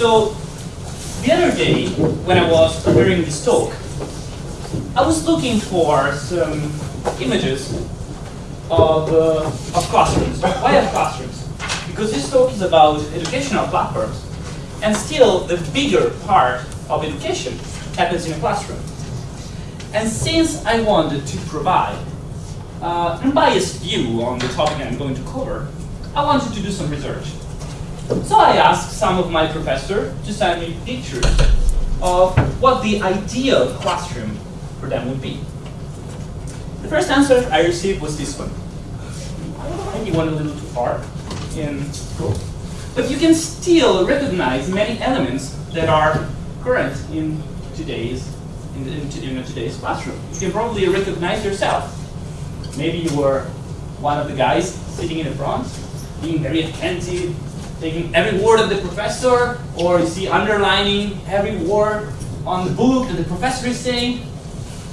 So the other day, when I was preparing this talk, I was looking for some images of, uh, of classrooms. Why of classrooms? Because this talk is about educational platforms. And still, the bigger part of education happens in a classroom. And since I wanted to provide uh, unbiased view on the topic I'm going to cover, I wanted to do some research. So I asked some of my professors to send me pictures of what the ideal classroom for them would be. The first answer I received was this one. Maybe went a little too far in But you can still recognize many elements that are current in today's in, in today's classroom. You can probably recognize yourself. Maybe you were one of the guys sitting in the front, being very attentive, taking every word of the professor, or you see underlining every word on the book that the professor is saying.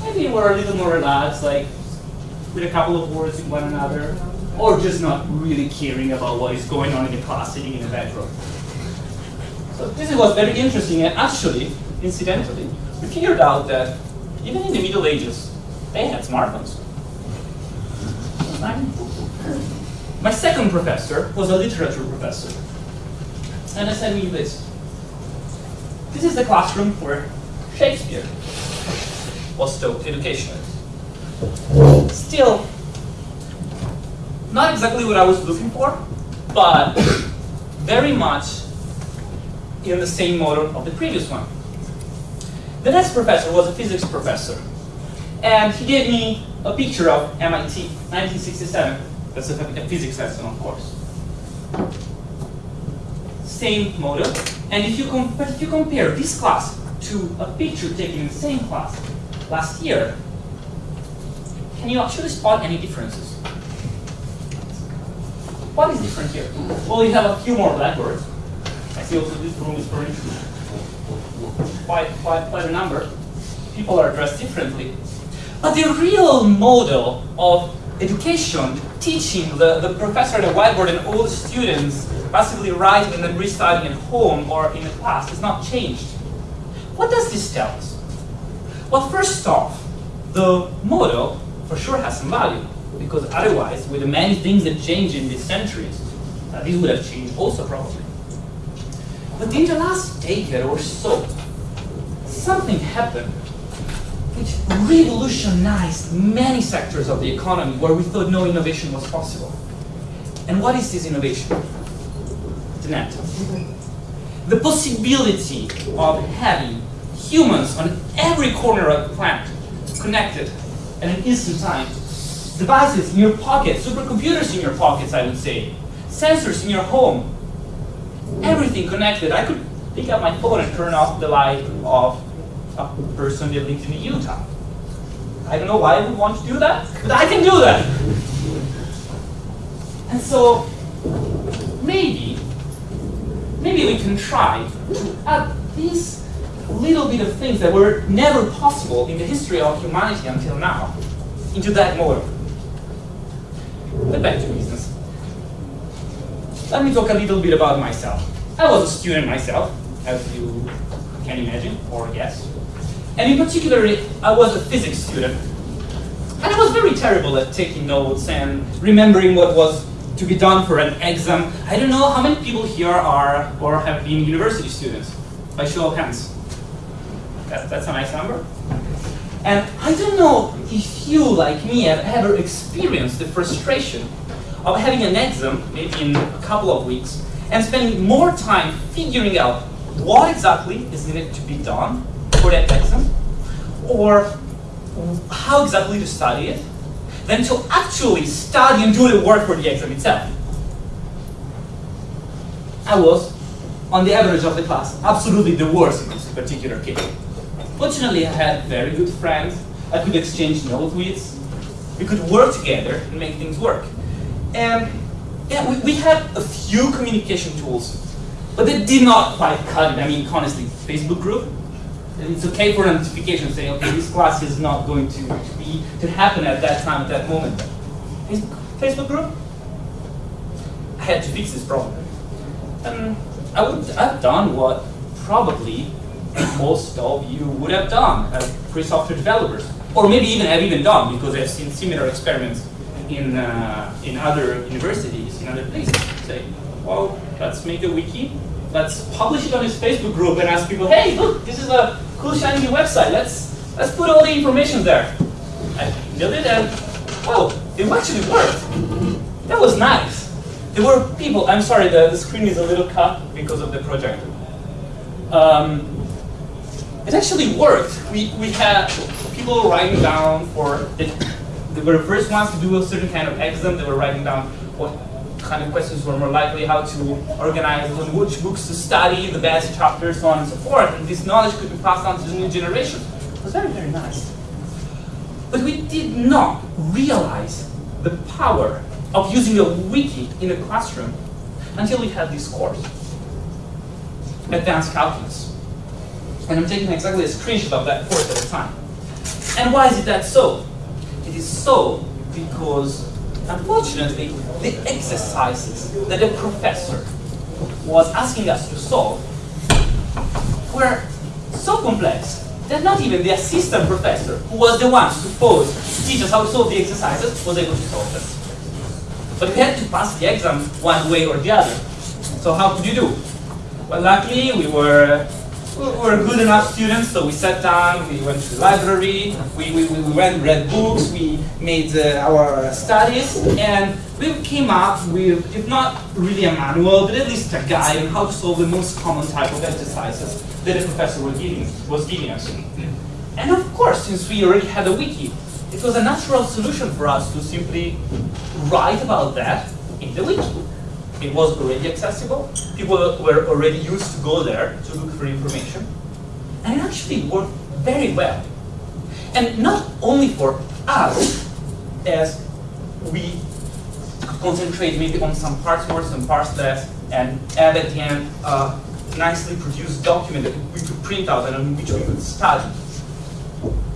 Maybe were a little more relaxed, like with a couple of words with one another, or just not really caring about what is going on in the class sitting in the row. So this was very interesting, and actually, incidentally, we figured out that even in the Middle Ages, they had smartphones. My second professor was a literature professor. And I said me this. This is the classroom where Shakespeare was taught education. Still, not exactly what I was looking for, but very much in the same model of the previous one. The next professor was a physics professor. And he gave me a picture of MIT, 1967. That's a, a physics lesson, of course. Same model. And if you, if you compare this class to a picture taken in the same class last year, can you actually spot any differences? What is different here? Well, you have a few more blackboards. I see also this room is furnished quite, quite, quite a number. People are dressed differently. But the real model of education, teaching the, the professor at the whiteboard and all the students passively writing and then restudying at home or in the class has not changed. What does this tell us? Well, first off, the model for sure has some value, because otherwise, with the many things that change in these centuries, uh, this would have changed also probably. But in the last decade or so, something happened which revolutionized many sectors of the economy where we thought no innovation was possible. And what is this innovation? The net. The possibility of having humans on every corner of the planet connected at an instant time. Devices in your pocket, supercomputers in your pockets, I would say. Sensors in your home. Everything connected. I could pick up my phone and turn off the light of a person that lives in Utah. I don't know why I would want to do that, but I can do that. And so maybe, maybe we can try to add these little bit of things that were never possible in the history of humanity until now into that model. But back to business. Let me talk a little bit about myself. I was a student myself, as you can imagine or guess. And in particular, I was a physics student. And I was very terrible at taking notes and remembering what was to be done for an exam. I don't know how many people here are or have been university students, by show of hands. That, that's a nice number. And I don't know if you, like me, have ever experienced the frustration of having an exam, maybe in a couple of weeks, and spending more time figuring out what exactly is needed to be done for that exam, or how exactly to study it, than to actually study and do the work for the exam itself. I was, on the average of the class, absolutely the worst in this particular case. Fortunately, I had very good friends I could exchange notes with. We could work together and make things work. And yeah, we, we had a few communication tools, but they did not quite cut it. I mean, honestly, Facebook group, it's okay for a notification saying, okay, this class is not going to, to be to happen at that time, at that moment. Facebook, group? I had to fix this problem. And I would have done what probably most of you would have done as free software developers, or maybe even have even done because I've seen similar experiments in uh, in other universities, in other places. Say, well, let's make a wiki, let's publish it on his Facebook group and ask people, hey, look, this is a cool shiny new website. Let's let's put all the information there. I built it and well, it actually worked. That was nice. There were people, I'm sorry, the, the screen is a little cut because of the projector. Um, it actually worked. We, we had people writing down for, the, they were the first ones to do a certain kind of exam. They were writing down what kind of questions were more likely, how to organize, on which books to study, the best chapters, so on and so forth. And this knowledge could be passed on to the new generation. It was very, very nice. But we did not realize the power of using a wiki in a classroom until we had this course, Advanced Calculus. And I'm taking exactly a screenshot of that course at the time. And why is it that so? It is so because, unfortunately, the exercises that the professor was asking us to solve were so complex that not even the assistant professor, who was the one supposed to teach us how to solve the exercises, was able to solve them. But we had to pass the exam one way or the other. So how could you do? Well, luckily we were we were good enough students, so we sat down, we went to the library, we, we, we went, read books, we made uh, our studies, and we came up with, if not really a manual, but at least a guide on how to solve the most common type of exercises that the professor was giving, was giving us. And of course, since we already had a wiki, it was a natural solution for us to simply write about that in the wiki. It was already accessible. People were already used to go there to look for information. And it actually worked very well. And not only for us, as we concentrate maybe on some parts more, some parts less, and add at the end a nicely produced document that we could print out and on which we could study.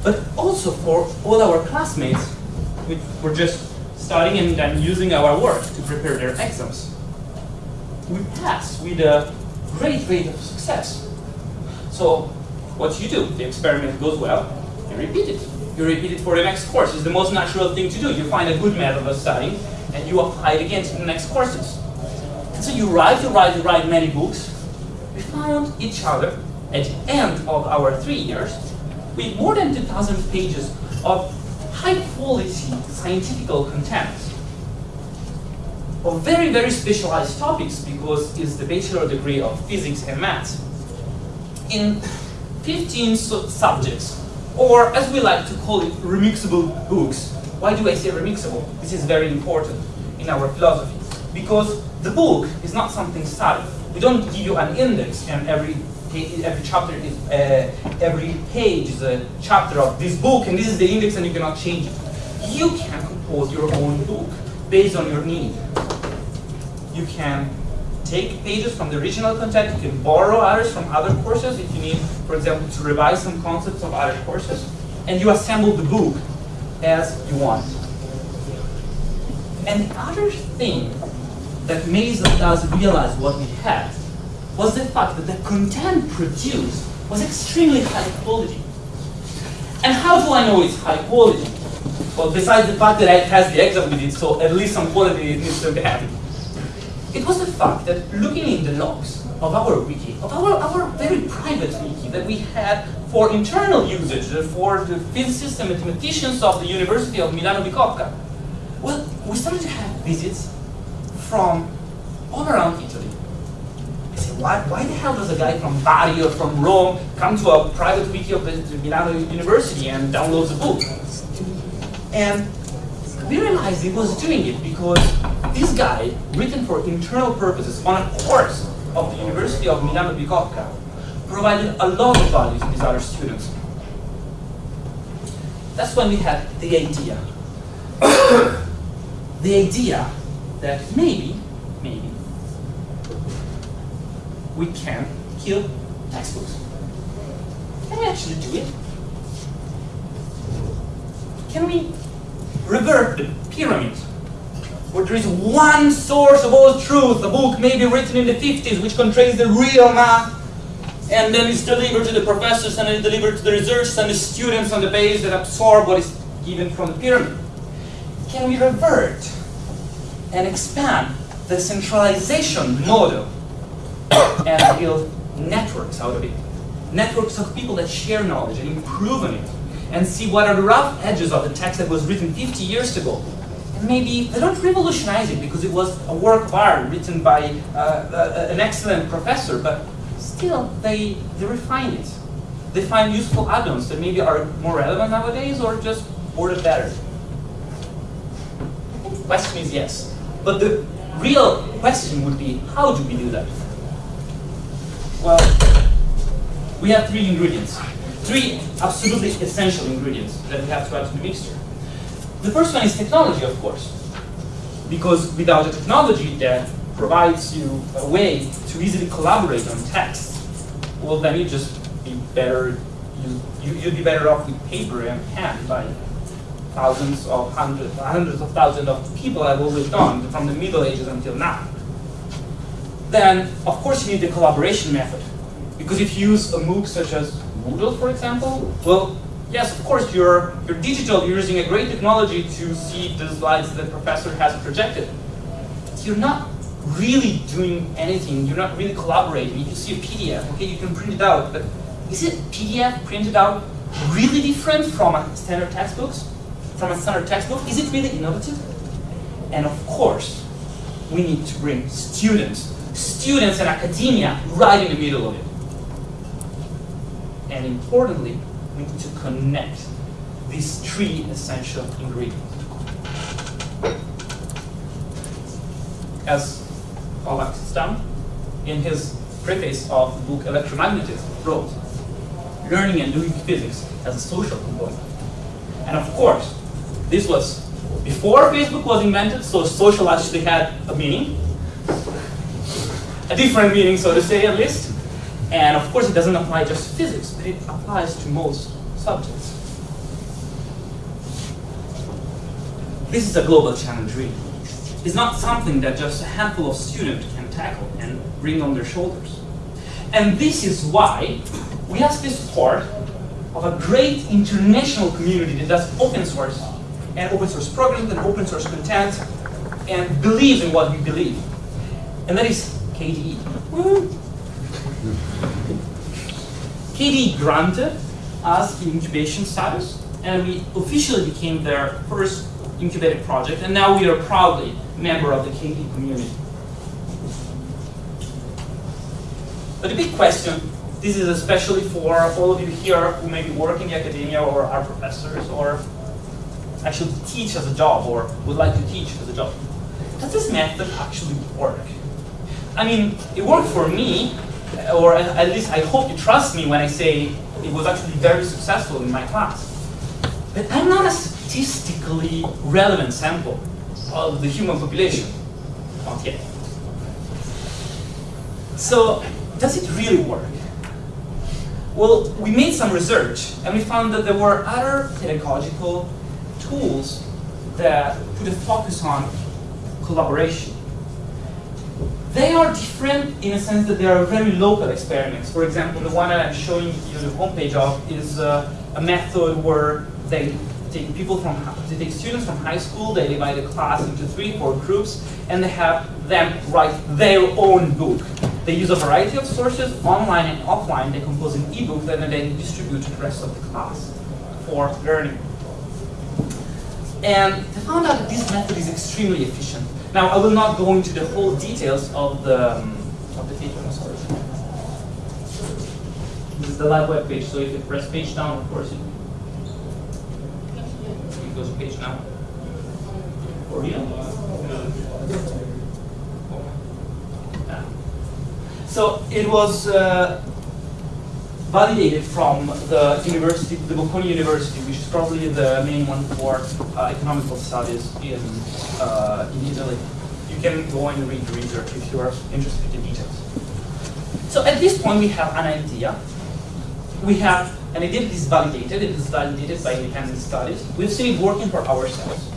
But also for all our classmates, which were just studying and then using our work to prepare their exams we pass with a great rate of success. So what you do, the experiment goes well, you repeat it. You repeat it for the next course. It's the most natural thing to do. You find a good method of studying and you apply it again to the next courses. And so you write, you write, you write many books. We found each other at the end of our three years with more than 2,000 pages of high quality scientific content of very, very specialized topics because it's the bachelor degree of physics and math in 15 su subjects, or as we like to call it, remixable books. Why do I say remixable? This is very important in our philosophy. Because the book is not something static. We don't give you an index and every every chapter is uh, every page is a chapter of this book and this is the index and you cannot change it. You can compose your own book based on your need you can take pages from the original content, you can borrow others from other courses if you need, for example, to revise some concepts of other courses, and you assemble the book as you want. And the other thing that made us realize what we had was the fact that the content produced was extremely high quality. And how do I know it's high quality? Well, besides the fact that it has the exam with it, so at least some quality it needs to have. It was the fact that looking in the logs of our wiki, of our, our very private wiki that we had for internal usage, uh, for the physicists and mathematicians of the University of Milano Bicocca, well, we started to have visits from all around Italy. I said, why, why the hell does a guy from Bari or from Rome come to a private wiki of the Milano University and downloads a book? And we realized he was doing it because this guide, written for internal purposes on a course of the University of Milano Bicocca, provided a lot of value to these other students. That's when we had the idea. the idea that maybe, maybe, we can kill textbooks. Can we actually do it? Can we revert the pyramid, where there is one source of all truth, a book maybe written in the 50s which contains the real math, and then it's delivered to the professors, and it's delivered to the researchers and the students on the base that absorb what is given from the pyramid. Can we revert and expand the centralization model and build networks out of it? Networks of people that share knowledge and improve on it, and see what are the rough edges of the text that was written 50 years ago, maybe they don't revolutionize it because it was a work of art written by uh, uh, an excellent professor, but still they, they refine it. They find useful add-ons that maybe are more relevant nowadays or just worded better. The question is yes. But the real question would be, how do we do that? Well, we have three ingredients. Three absolutely essential ingredients that we have to add to the mixture. The first one is technology, of course. Because without a technology that provides you a way to easily collaborate on text, well, then you just be better, you, you, would be better off with paper and pen by thousands of hundreds, hundreds of thousands of people have always done from the Middle Ages until now. Then, of course, you need the collaboration method. Because if you use a MOOC such as Moodle, for example, well, yes, of course, you're, you're digital, you're using a great technology to see the slides that the professor has projected. You're not really doing anything, you're not really collaborating. You can see a PDF, okay, you can print it out, but is it PDF printed out really different from a standard textbooks? From a standard textbook? Is it really innovative? And of course, we need to bring students, students and academia right in the middle of it. And importantly, need to connect these three essential ingredients. As Alex Stam, in his preface of the book Electromagnetism, wrote, learning and doing physics as a social component. And of course, this was before Facebook was invented, so social actually had a meaning, a different meaning, so to say, at least. And of course, it doesn't apply just to physics, but it applies to most subjects. This is a global challenge, really. It's not something that just a handful of students can tackle and bring on their shoulders. And this is why we ask the support of a great international community that does open source and open source programs and open source content and believes in what we believe. And that is KDE. Hmm. KDE granted us incubation status, and we officially became their first incubated project, and now we are proudly member of the KDE community. But the big question, this is especially for all of you here who maybe work in the academia or are professors or actually teach as a job or would like to teach as a job. Does this method actually work? I mean, it worked for me, or at least I hope you trust me when I say it was actually very successful in my class. But I'm not a statistically relevant sample of the human population. Not yet. So, does it really work? Well, we made some research and we found that there were other pedagogical tools that put a focus on collaboration. They are different in a sense that they are very local experiments. For example, the one that I'm showing you the homepage of is uh, a method where they take people from, they take students from high school, they divide the class into three, four groups, and they have them write their own book. They use a variety of sources, online and offline, they compose an ebook that they distribute to the rest of the class for learning. And they found out that this method is extremely efficient. Now, I will not go into the whole details of the, um, of the paper, sorry. This is the live web page, so if you press page down, of course, it, goes page down. For? So it was uh, validated from the university, the Bocconi University, which is probably the main one for uh, economical studies in, uh, in Italy. You can go and read the research if you are interested in details. So at this point, we have an idea. We have an idea that is validated. It is validated by independent studies. We've seen it working for ourselves.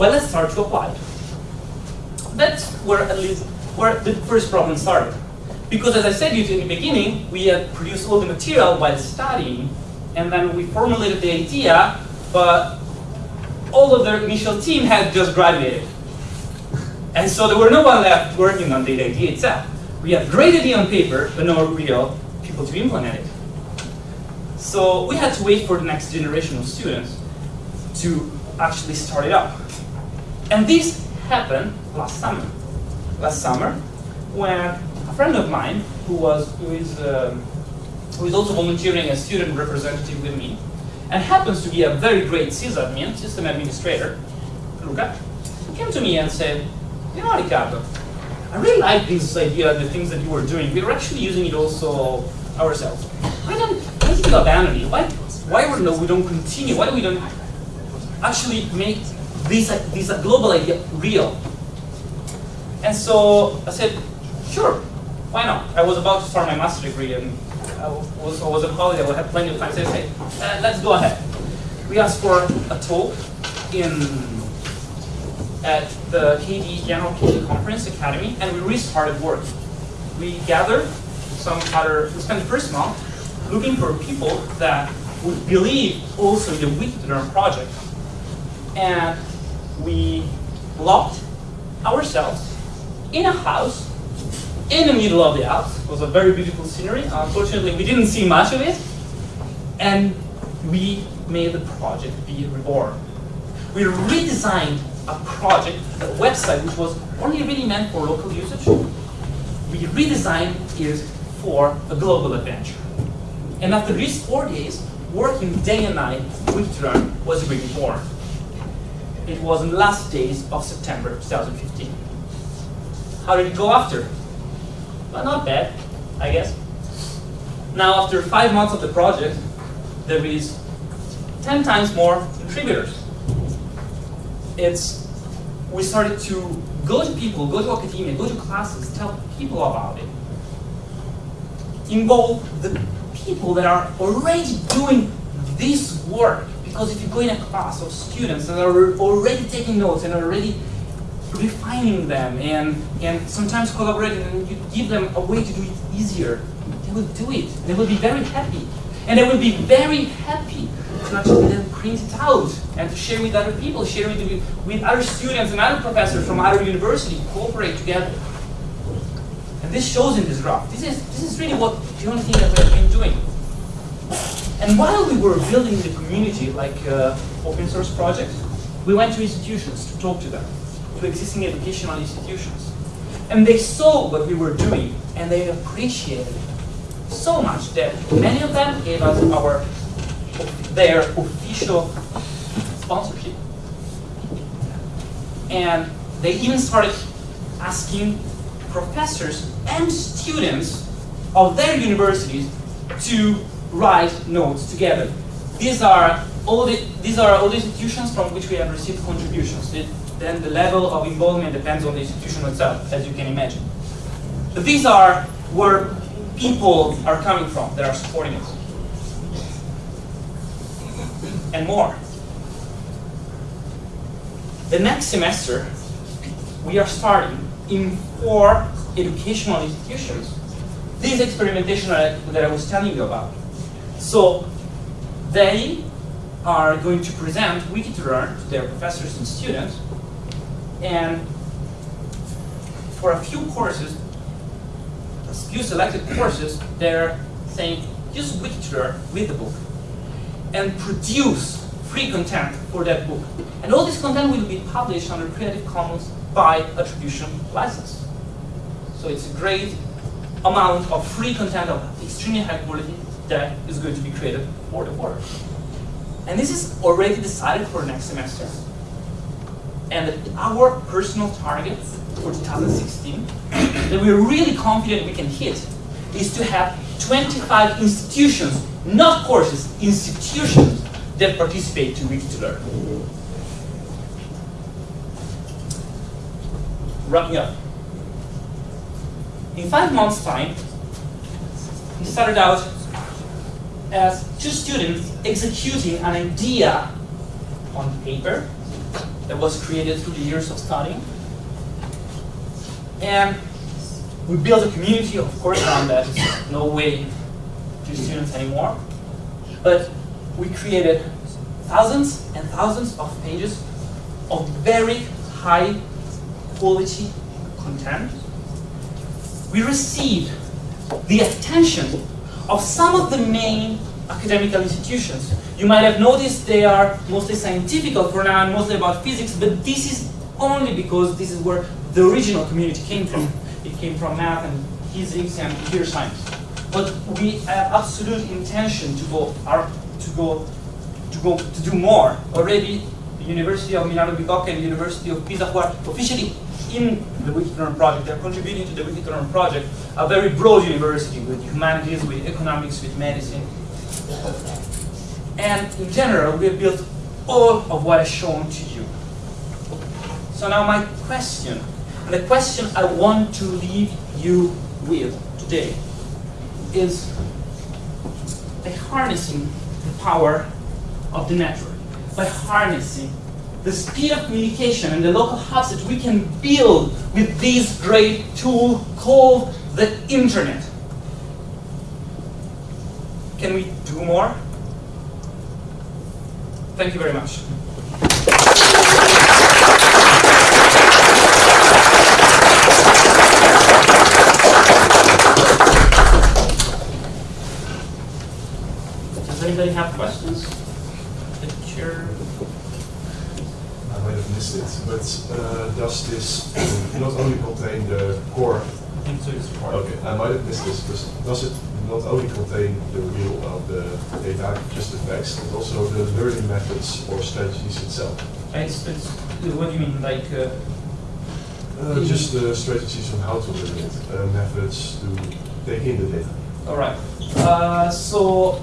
Well, let's start to apply it. That's where at least where the first problem started. Because as I said in the beginning, we had produced all the material while studying, and then we formulated the idea, but all of the initial team had just graduated. And so there were no one left working on the idea itself. We had great idea on paper, but no real people to implement it. So we had to wait for the next generation of students to actually start it up. And this happened last summer. Last summer, when friend of mine, who was who is um, who is also volunteering as student representative with me, and happens to be a very great sysadmin, system administrator, Luca, came to me and said, you know, Riccardo, I really like this idea, the things that you were doing. We are actually using it also ourselves. Why don't, why you abandon it? Why, why we, no, we don't continue? Why we don't actually make this, this global idea real? And so I said, sure, why not? I was about to start my master's degree and I was, I was on holiday, I had plenty of time. So I said, uh, let's go ahead. We asked for a talk in at the KD General KD Conference Akademy, and we restarted work. We gathered some other, we spent the first month looking for people that would believe also in the WikiToLearn project. And we locked ourselves in a house in the middle of the Alps. It was a very beautiful scenery. Unfortunately, we didn't see much of it. And we made the project be reborn. We redesigned a project, a website which was only really meant for local usage. We redesigned it for a global adventure. And after these four days, working day and night, WikiToLearn was really born. It was in the last days of September 2015. How did it go after? Well, not bad, I guess. Now, after five months of the project, there is 10 times more contributors it's we started to go to people, go to academia, go to classes, tell people about it. Involve the people that are already doing this work. Because if you go in a class of students that are already taking notes and already refining them and, and sometimes collaborating and you give them a way to do it easier, they will do it. They will be very happy. And they will be very happy to actually then print it out and to share with other people, share it with, with other students and other professors from other universities, cooperate together. And this shows in this graph. This is, this is really what the only thing that we have been doing. And while we were building the community, like uh, open source projects, we went to institutions to talk to them, to existing educational institutions. And they saw what we were doing, and they appreciated it so much that many of them gave us our their official sponsorship. And they even started asking professors and students of their universities to write notes together. These are all the, these are all the institutions from which we have received contributions. Then the level of involvement depends on the institution itself, as you can imagine. But these are where people are coming from that are supporting us and more. The next semester, we are starting in four educational institutions this experimentation that I was telling you about. So they are going to present WikiToLearn to their professors and students, and for a few courses, a few selected courses, they're saying, use WikiToLearn with the book and produce free content for that book. And all this content will be published under Creative Commons by attribution license. So it's a great amount of free content of extremely high quality that is going to be created for the world. And this is already decided for next semester. And our personal target for 2016 that we're really confident we can hit is to have 25 institutions not courses, institutions that participate to WikiToLearn. Wrapping up. In five months' time, we started out as two students executing an idea on paper that was created through the years of studying. And we built a community, of course, around that. No way to students anymore. But we created thousands and thousands of pages of very high quality content. We received the attention of some of the main academic institutions. You might have noticed they are mostly scientific for now and mostly about physics, but this is only because this is where the original community came from. It came from math and physics and computer science. But we have absolute intention to go, to go, to go, to do more. Already, the University of Milano Bicocca and the University of Pisa, who are officially in the WikiToLearn project, they're contributing to the WikiToLearn project, a very broad university with humanities, with economics, with medicine. And in general, we have built all of what I've shown to you. So now my question, and the question I want to leave you with today is by harnessing the power of the network, by harnessing the speed of communication and the local hubs that we can build with this great tool called the internet. Can we do more? Thank you very much. Does anybody have questions? The. I might have missed it, but uh, does this not only contain the core? I think so is part. Okay, I might have missed this, but does it not only contain the real of the data, just the text, but also the learning methods or strategies itself? It's, it's, what do you mean, like, uh, Uh, just the strategies on how to learn it, uh, methods to take in the data. all right. Uh, so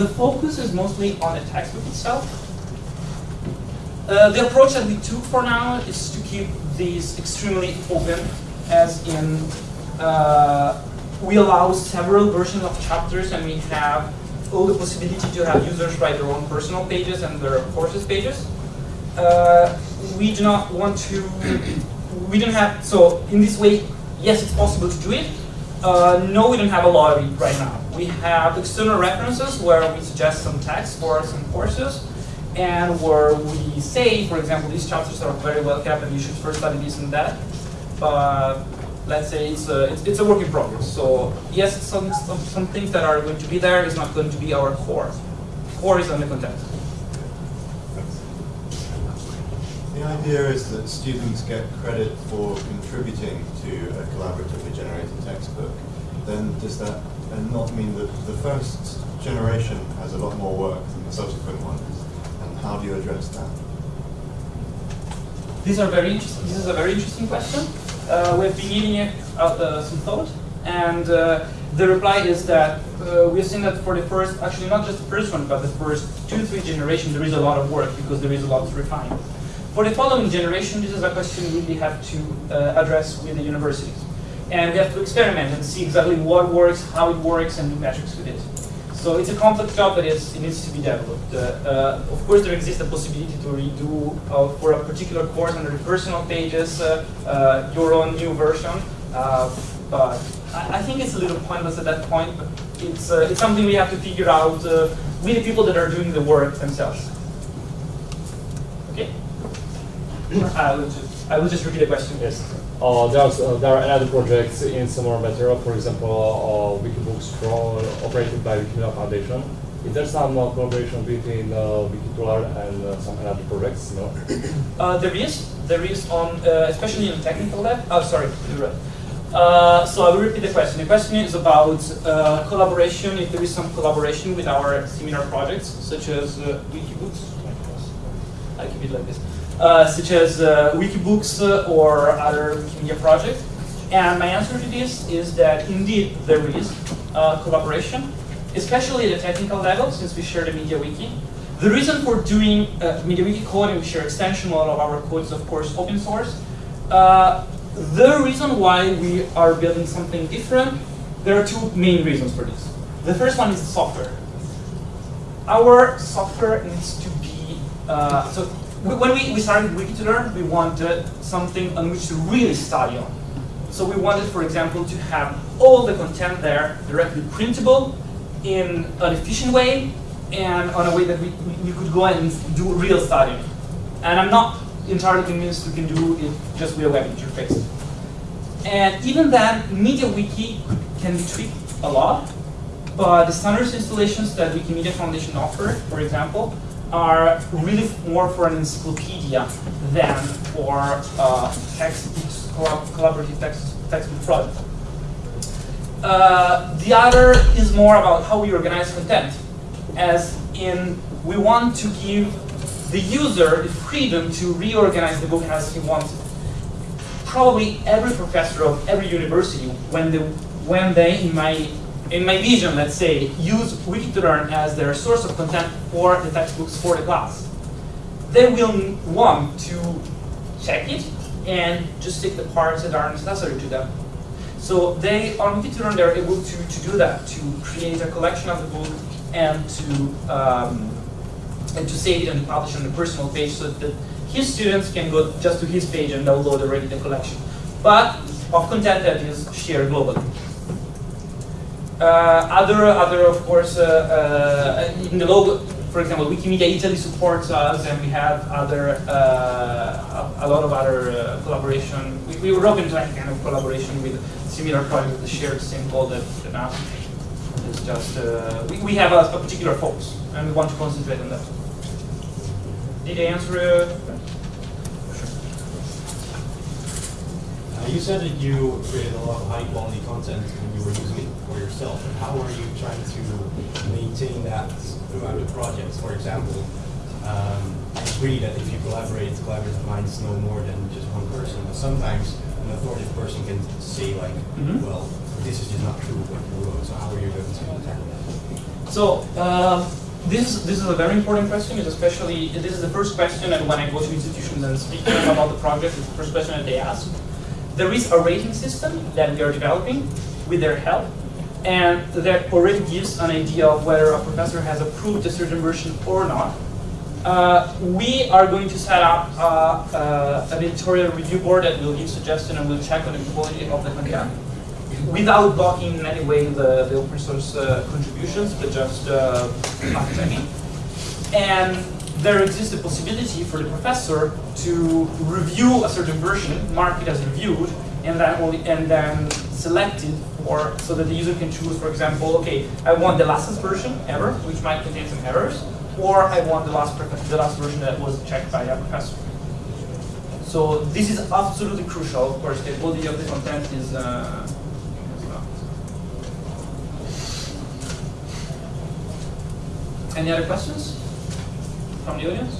the focus is mostly on the textbook itself. Uh, the approach that we took for now is to keep these extremely open, as in uh, we allow several versions of chapters and we have all the possibility to have users write their own personal pages and their courses pages. Uh, we do not want to, we don't have, so in this way, yes, it's possible to do it. Uh, no, we don't have a lot of it right now. We have external references where we suggest some text for some courses and where we say, for example, these chapters are very well kept and you should first study this and that. But let's say it's a, it's, it's a work in progress. So yes, some, some, some things that are going to be there is not going to be our core. Core is on the content. The idea is that students get credit for contributing to a collaboratively generated textbook. Then does that not mean that the first generation has a lot more work than the subsequent ones? And how do you address that? These are very. This is a very interesting question. Uh, we've been giving it out uh, some thought, and uh, the reply is that uh, we've seen that for the first, actually not just the first one, but the first two, three generations, there is a lot of work because there is a lot to refine. For the following generation, this is a question we really have to uh, address with the universities. And we have to experiment and see exactly what works, how it works, and do metrics with it. So it's a complex job that is, it needs to be developed. Uh, uh, of course, there exists a possibility to redo uh, for a particular course under the personal pages uh, uh, your own new version. Uh, but I, I think it's a little pointless at that point. But it's it's something we have to figure out with the people that are doing the work themselves. Okay. I will just I will just repeat the question. Yes. Uh, uh, there are other projects in similar material, for example, uh, Wikibooks Pro, operated by Wikimedia Foundation. Is there some uh, collaboration between uh, WikiToLearn and uh, some other projects? No? Uh, there is. There is on, uh, especially in technical lab. Oh, sorry. Uh, so I will repeat the question. The question is about uh, collaboration, if there is some collaboration with our similar projects, such as uh, Wikibooks. I keep it like this. Uh, such as uh, Wikibooks uh, or other Wikimedia projects. And my answer to this is that indeed there is collaboration, especially at the technical level, since we share the MediaWiki. The reason for doing uh, MediaWiki code and we share extension, lot of our code is of course open source. Uh, the reason why we are building something different, there are two main reasons for this. The first one is the software. Our software needs to be, uh, so when we, we started WikiToLearn, we wanted something on which to really study on. So we wanted, for example, to have all the content there directly printable in an efficient way and on a way that we, we could go and do real studying. And I'm not entirely convinced we can do it just with a web interface. And even then, MediaWiki can be tweaked a lot, but the standards installations that Wikimedia Foundation offer, for example, are really more for an encyclopedia than for uh, textbooks, collaborative text, textbook product. Uh, the other is more about how we organize content, as in we want to give the user the freedom to reorganize the book as he wants. Probably every professor of every university, when they, when they in my in my vision, let's say, use WikiToLearn as their source of content for the textbooks for the class, they will want to check it and just take the parts that are necessary to them. So they, on WikiToLearn, they're able to, to do that, to create a collection of the book and to, um, and to save it and publish on the personal page so that his students can go just to his page and download already the collection. But of content that is shared globally. Uh, other, other of course, uh, uh, in the logo, for example, Wikimedia Italy supports us, and we have other, uh, a, lot of other uh, collaboration. We, we were open to any kind of collaboration with similar projects the same goal that, us. It's just, uh, we, we have a, a, particular focus, and we want to concentrate on that. Did I answer? you said that you created a lot of high quality content when you were using it for yourself. And how are you trying to maintain that throughout the projects? For example, um, I agree that if you collaborate, collaborative minds know more than just one person. But sometimes an authoritative person can say like, mm -hmm. well, this is just not true what you wrote. So how are you going to tackle that? So. Um, this is, this is a very important question, especially, this is the first question and when I go to institutions and speak to them about the project, it's the first question that they ask. There is a rating system that we are developing with their help, and that already gives an idea of whether a professor has approved a certain version or not. Uh, we are going to set up uh, uh, an editorial review board that will give suggestions and will check on the quality of the content without blocking in any way the, the open source uh, contributions, but just uh, checking. And there exists a possibility for the professor to review a certain version, mark it as reviewed, and then only, and then select it for so that the user can choose, for example, okay, I want the last version ever, which might contain some errors, or I want the last the last version that was checked by a professor. So this is absolutely crucial. Of course, the quality of the content is. Uh, Any other questions? from the audience?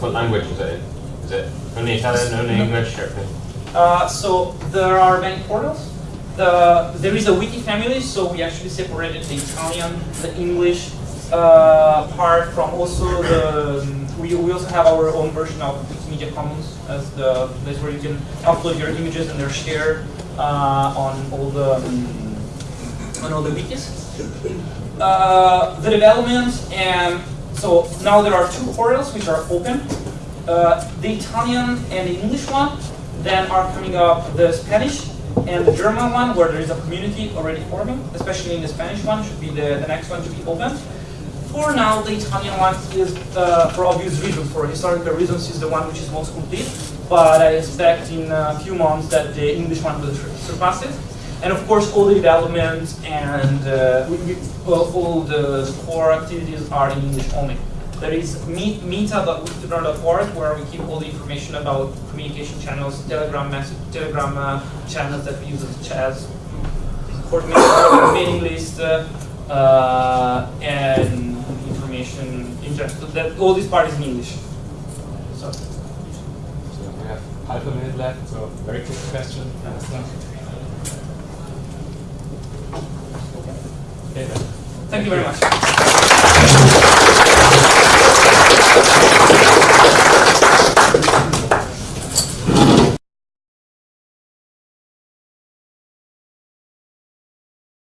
What language is it? Is it only Italian, only. English? Or? Uh, so there are many portals. The, there is a wiki family, so we actually separated the Italian, the English uh, part from also the. Um, we, we also have our own version of Wikimedia Commons as the place where you can upload your images and they're shared uh, on all the um, on all the wikis. Uh, the development and so now there are two portals which are open. Uh, the Italian and the English one. Then are coming up the Spanish and the German one, where there is a community already forming, especially in the Spanish one, should be the, the next one to be open. For now, the Italian one is, uh, for obvious reasons, for historical reasons, is the one which is most complete. But I expect in a few months that the English one will surpass it. And of course, all the development and uh, all the core activities are in English only. There is meta.wikitolearn.org where we keep all the information about communication channels, Telegram message, Telegram uh, channels that we use as chats, coordinating mailing list, uh, uh, and information in general. That all these parts in English. So. so we have half a minute left, so very quick question. Thank you very much.